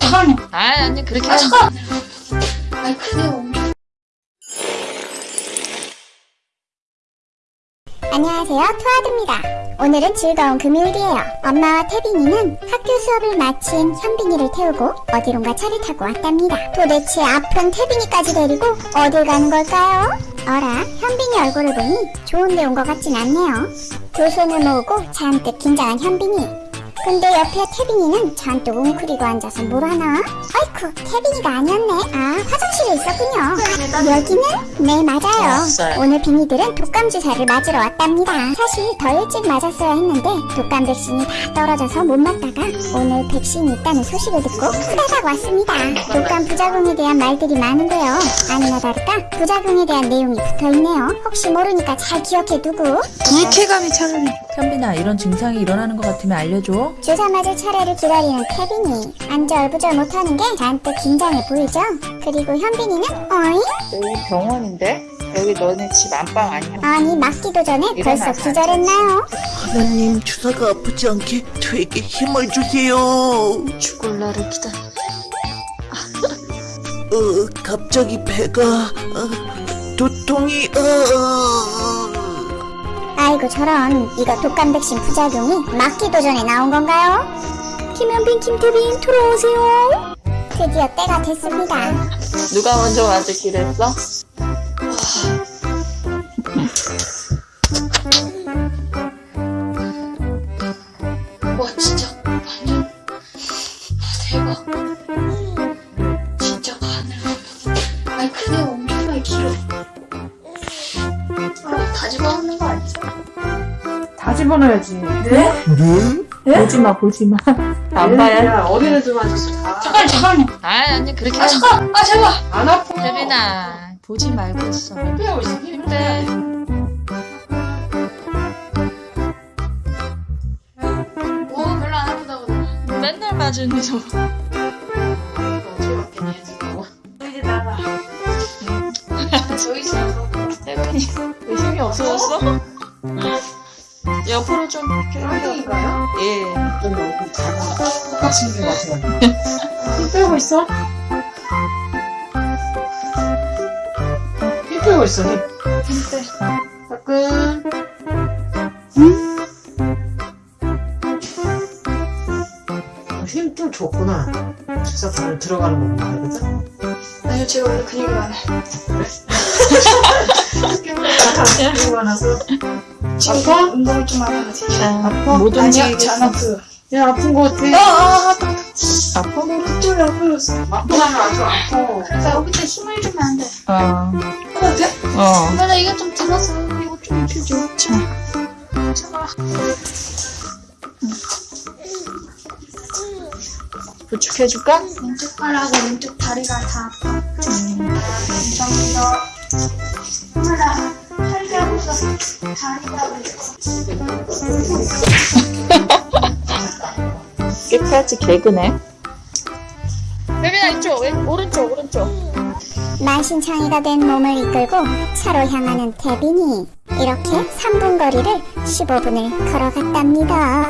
잠깐만요. 아, 아니 그렇게 아, 하지 엄청. 안녕하세요, 투아드입니다. 오늘은 즐거운 금요일이에요. 엄마와 태빈이는 학교 수업을 마친 현빈이를 태우고 어디론가 차를 타고 왔답니다. 도대체 아픈 태빈이까지 데리고 어딜 가는 걸까요? 어라, 현빈이 얼굴을 보니 좋은 데 온 것 같진 않네요. 두 손을 모으고 잔뜩 긴장한 현빈이. 근데 옆에 태빈이는 잔뜩 웅크리고 앉아서 뭘 하나? 아이쿠, 태빈이가 아니었네. 아, 화장실에 있었군요. 여기는? 네, 맞아요. 오늘 빈이들은 독감 주사를 맞으러 왔답니다. 사실 더 일찍 맞았어야 했는데 독감 백신이 다 떨어져서 못 맞다가 오늘 백신이 있다는 소식을 듣고 후다닥 왔습니다. 독감 부작용에 대한 말들이 많은데요. 아니나 다를까 부작용에 대한 내용이 붙어있네요. 혹시 모르니까 잘 기억해두고 불쾌감이 차라리 현빈아 이런 증상이 일어나는 것 같으면 알려줘 주사 맞을 차례를 기다리는 태빈이 안절부절 못하는 게 잔뜩 긴장해 보이죠? 그리고 현빈이는 어이? 여기 병원인데? 여기 너네 집 안방 아니야? 아니 맞기도 전에 벌써 기절했나요? 하나님 주사가 아프지 않게 저에게 힘을 주세요. 죽을 날을 기다려 어, 갑자기 배가 어, 두통이 어, 아이고 저런 이거 독감 백신 부작용이 맞기도 전에 나온 건가요? 김현빈 김태빈 들어오세요 드디어 때가 됐습니다 누가 먼저 맞을기로 했어? 와 진짜 완전 와, 대박. 진짜. 아니 그게 엄청나게 길어. 아, 다 집어넣는 거 아니죠? 다 집어넣어야지. 네? 네? 보지마 보지마 안 봐야 야, 어디를 좀 하셨어? 다. 잠깐 잠깐만요. 아 아니 그렇게 아 하지 잠깐. 아 제발. 안 아파. 혜빈아 보지 말고 있어 빼고 있어. 힘내 뭐 별로 안 아프다고. 맨날 맞으니 저. 이제 나가. 저기 있어서. 혜빈이 왜 힘이 없어졌어? 옆으로 좀 쌍둥이인가요? 예좀 여기 가방 똑같이 있는 것 같아요. 힘 빼고 있어? 힘 빼고 있어, 힘. 힘 빼. 가끔. 어, 힘좀 줬구나. 바로 들어가는 거구나, 그죠? 아니요 제가 원래 근육이 많아요. 약간 그리고 나서 지금 아파? 운동이 좀 많아가지고. 아파? 못 아니야 움직이겠어 잘 아프요. 야, 아픈 거 같아. 아, 아, 아파? 그쪽이 아파졌어. 아프다면 아주 아파. 그래서 여기다 힘을 주면 안 돼. 어 해도 돼? 어. 엄마 나 이거 좀 들어서 이거 좀 해줘. 제발. 부축해줄까? 왼쪽 팔하고 왼쪽 다리가 다 아파. 감사합니다. 엄마 나 팔기하고 있어. 다리가 왜 끝까지 개그네 혜빈아 이쪽 왼, 오른쪽 오른쪽 만신창이가 된 몸을 이끌고 차로 향하는 태빈이 이렇게 3분 거리를 15분을 걸어갔답니다